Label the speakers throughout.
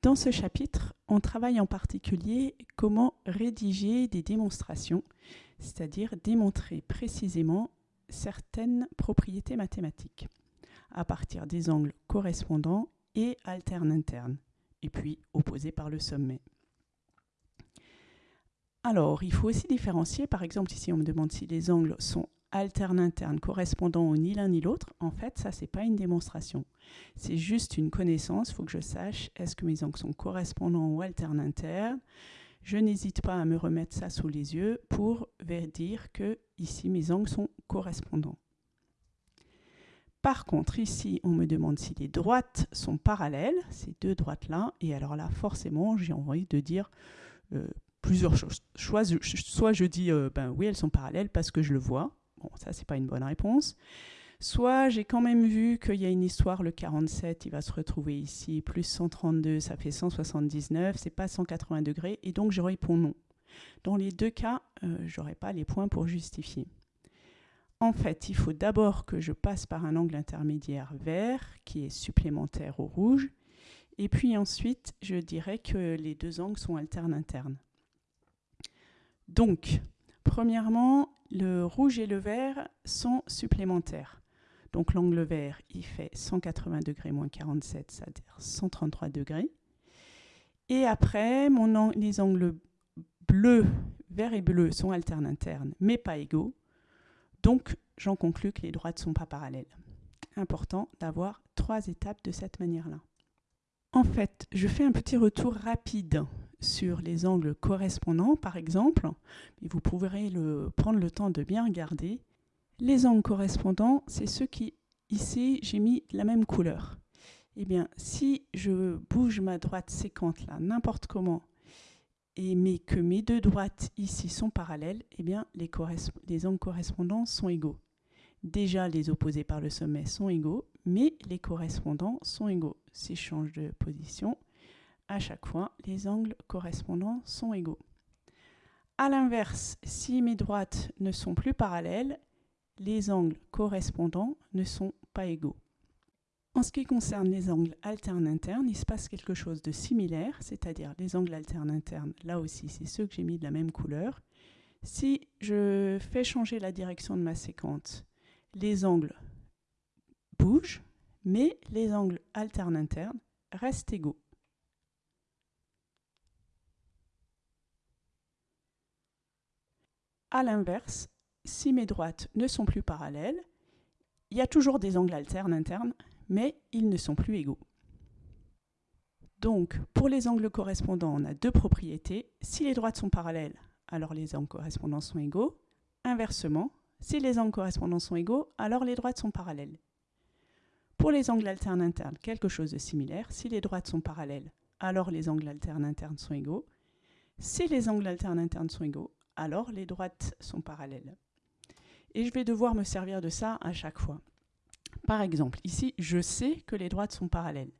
Speaker 1: Dans ce chapitre, on travaille en particulier comment rédiger des démonstrations, c'est-à-dire démontrer précisément certaines propriétés mathématiques à partir des angles correspondants et alternes-internes, et puis opposés par le sommet. Alors, il faut aussi différencier, par exemple, ici on me demande si les angles sont alternes internes correspondants au ni l'un ni l'autre. En fait, ça, c'est pas une démonstration. C'est juste une connaissance. Il faut que je sache est-ce que mes angles sont correspondants ou alternes internes. Je n'hésite pas à me remettre ça sous les yeux pour dire que ici, mes angles sont correspondants. Par contre, ici, on me demande si les droites sont parallèles, ces deux droites-là, et alors là, forcément, j'ai envie de dire euh, plusieurs choses. Soit, je dis, euh, ben oui, elles sont parallèles parce que je le vois. Bon, ça, c'est pas une bonne réponse. Soit j'ai quand même vu qu'il y a une histoire, le 47, il va se retrouver ici, plus 132, ça fait 179, c'est pas 180 degrés, et donc je réponds non. Dans les deux cas, euh, je n'aurai pas les points pour justifier. En fait, il faut d'abord que je passe par un angle intermédiaire vert qui est supplémentaire au rouge. Et puis ensuite, je dirais que les deux angles sont alternes internes. Donc, premièrement, le rouge et le vert sont supplémentaires. Donc l'angle vert, il fait 180 degrés moins 47, c'est-à-dire 133 degrés. Et après, les angles bleus, vert et bleu sont alternes internes, mais pas égaux. Donc, j'en conclus que les droites ne sont pas parallèles. Important d'avoir trois étapes de cette manière-là. En fait, je fais un petit retour rapide sur les angles correspondants, par exemple, et vous pourrez prendre le temps de bien regarder. Les angles correspondants, c'est ceux qui, ici, j'ai mis la même couleur. Eh bien, si je bouge ma droite séquente là, n'importe comment, et mais que mes deux droites ici sont parallèles, eh bien les, les angles correspondants sont égaux. Déjà, les opposés par le sommet sont égaux, mais les correspondants sont égaux. Si je change de position, à chaque fois, les angles correspondants sont égaux. A l'inverse, si mes droites ne sont plus parallèles, les angles correspondants ne sont pas égaux. En ce qui concerne les angles alternes internes, il se passe quelque chose de similaire, c'est-à-dire les angles alternes internes, là aussi, c'est ceux que j'ai mis de la même couleur. Si je fais changer la direction de ma séquence, les angles bougent, mais les angles alternes internes restent égaux. A l'inverse, si mes droites ne sont plus parallèles, il y a toujours des angles alternes internes, mais ils ne sont plus égaux. Donc, pour les angles correspondants, on a deux propriétés. Si les droites sont parallèles, alors les angles correspondants sont égaux. Inversement, si les angles correspondants sont égaux, alors les droites sont parallèles. Pour les angles alternes internes, quelque chose de similaire. Si les droites sont parallèles, alors les angles alternes internes sont égaux. Si les angles alternes internes sont égaux, alors les droites sont parallèles. Et je vais devoir me servir de ça à chaque fois. Par exemple, ici, je sais que les droites sont parallèles.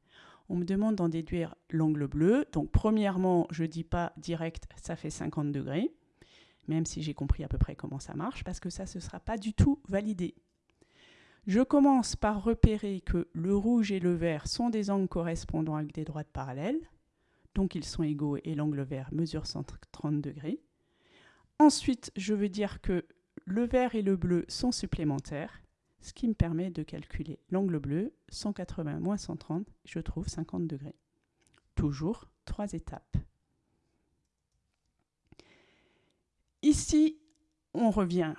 Speaker 1: On me demande d'en déduire l'angle bleu. Donc, premièrement, je ne dis pas direct, ça fait 50 degrés, même si j'ai compris à peu près comment ça marche, parce que ça, ce ne sera pas du tout validé. Je commence par repérer que le rouge et le vert sont des angles correspondant avec des droites parallèles, donc ils sont égaux et l'angle vert mesure 130 degrés. Ensuite, je veux dire que le vert et le bleu sont supplémentaires, ce qui me permet de calculer l'angle bleu, 180 moins 130, je trouve 50 degrés. Toujours trois étapes. Ici, on revient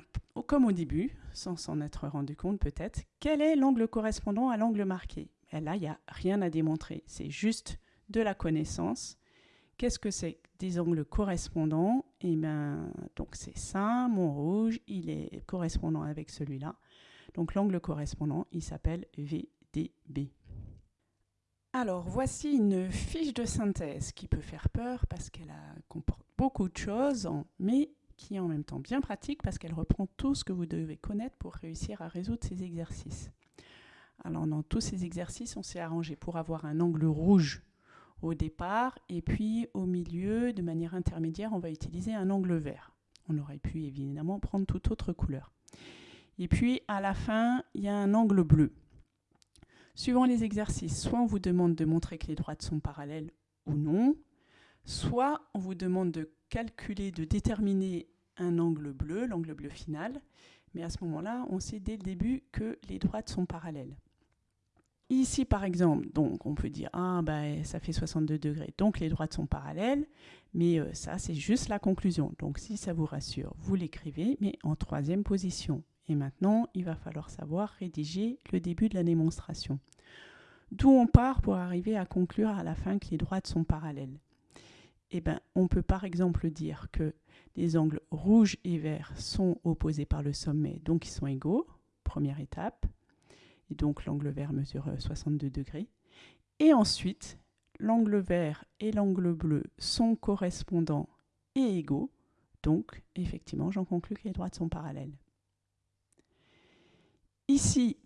Speaker 1: comme au début, sans s'en être rendu compte peut-être, quel est l'angle correspondant à l'angle marqué? Là, il n'y a rien à démontrer, c'est juste de la connaissance. Qu'est-ce que c'est angles correspondants Et bien, donc c'est ça, mon rouge, il est correspondant avec celui-là. Donc l'angle correspondant, il s'appelle VDB. Alors voici une fiche de synthèse qui peut faire peur parce qu'elle comporte beaucoup de choses, mais qui est en même temps bien pratique parce qu'elle reprend tout ce que vous devez connaître pour réussir à résoudre ces exercices. Alors dans tous ces exercices, on s'est arrangé pour avoir un angle rouge au départ et puis au milieu, de manière intermédiaire, on va utiliser un angle vert. On aurait pu évidemment prendre toute autre couleur. Et puis à la fin, il y a un angle bleu. Suivant les exercices, soit on vous demande de montrer que les droites sont parallèles ou non. Soit on vous demande de calculer, de déterminer un angle bleu, l'angle bleu final, mais à ce moment-là, on sait dès le début que les droites sont parallèles. Ici, par exemple, donc on peut dire ah ben ça fait 62 degrés, donc les droites sont parallèles, mais euh, ça c'est juste la conclusion. Donc si ça vous rassure, vous l'écrivez, mais en troisième position. Et maintenant, il va falloir savoir rédiger le début de la démonstration. D'où on part pour arriver à conclure à la fin que les droites sont parallèles. Eh ben, on peut par exemple dire que les angles rouge et vert sont opposés par le sommet, donc ils sont égaux, première étape. Donc l'angle vert mesure 62 degrés. Et ensuite, l'angle vert et l'angle bleu sont correspondants et égaux. Donc, effectivement, j'en conclus que les droites sont parallèles. Ici,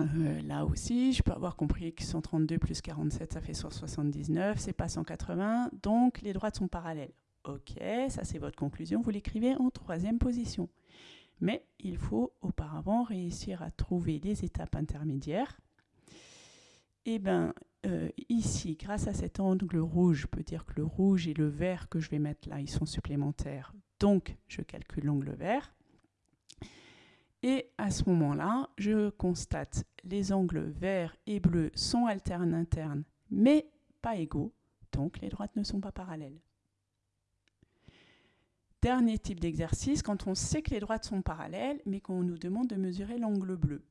Speaker 1: euh, là aussi, je peux avoir compris que 132 plus 47, ça fait 179, c'est pas 180, donc les droites sont parallèles. Ok, ça c'est votre conclusion, vous l'écrivez en troisième position. Mais il faut auparavant réussir à trouver les étapes intermédiaires. Et eh bien, euh, ici, grâce à cet angle rouge, je peux dire que le rouge et le vert que je vais mettre là, ils sont supplémentaires. Donc, je calcule l'angle vert. Et à ce moment-là, je constate les angles verts et bleus sont alternes internes, mais pas égaux, donc les droites ne sont pas parallèles. Dernier type d'exercice, quand on sait que les droites sont parallèles, mais qu'on nous demande de mesurer l'angle bleu.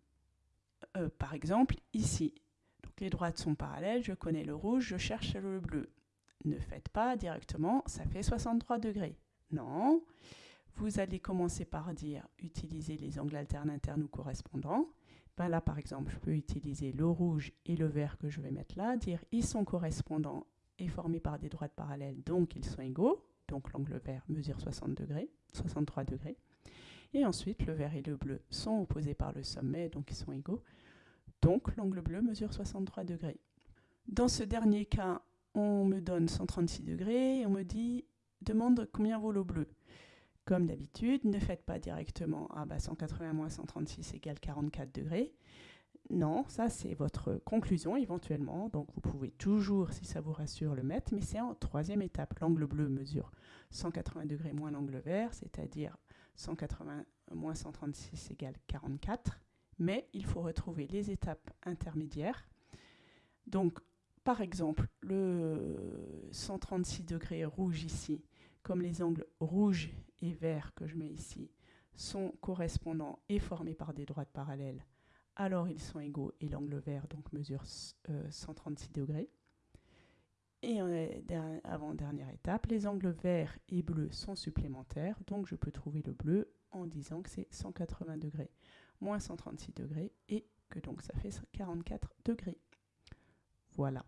Speaker 1: Euh, par exemple, ici, donc les droites sont parallèles, je connais le rouge, je cherche le bleu. Ne faites pas directement, ça fait 63 degrés. Non, vous allez commencer par dire utiliser les angles alternes internes ou correspondants. Ben là, par exemple, je peux utiliser le rouge et le vert que je vais mettre là, dire ils sont correspondants et formés par des droites parallèles, donc ils sont égaux. Donc l'angle vert mesure 60 degrés, 63 degrés. Et ensuite, le vert et le bleu sont opposés par le sommet, donc ils sont égaux. Donc l'angle bleu mesure 63 degrés. Dans ce dernier cas, on me donne 136 degrés et on me dit demande combien vaut le bleu. Comme d'habitude, ne faites pas directement ah bah 180 moins 136 égale 44 degrés. Non, ça c'est votre conclusion éventuellement, donc vous pouvez toujours, si ça vous rassure, le mettre, mais c'est en troisième étape. L'angle bleu mesure 180 degrés moins l'angle vert, c'est-à-dire 180 moins 136 égale 44, mais il faut retrouver les étapes intermédiaires. Donc, par exemple, le 136 degrés rouge ici, comme les angles rouge et vert que je mets ici sont correspondants et formés par des droites parallèles, alors ils sont égaux et l'angle vert donc mesure 136 euh, degrés. Et avant dernière étape, les angles verts et bleus sont supplémentaires, donc je peux trouver le bleu en disant que c'est 180 degrés moins 136 degrés et que donc ça fait 44 degrés. Voilà.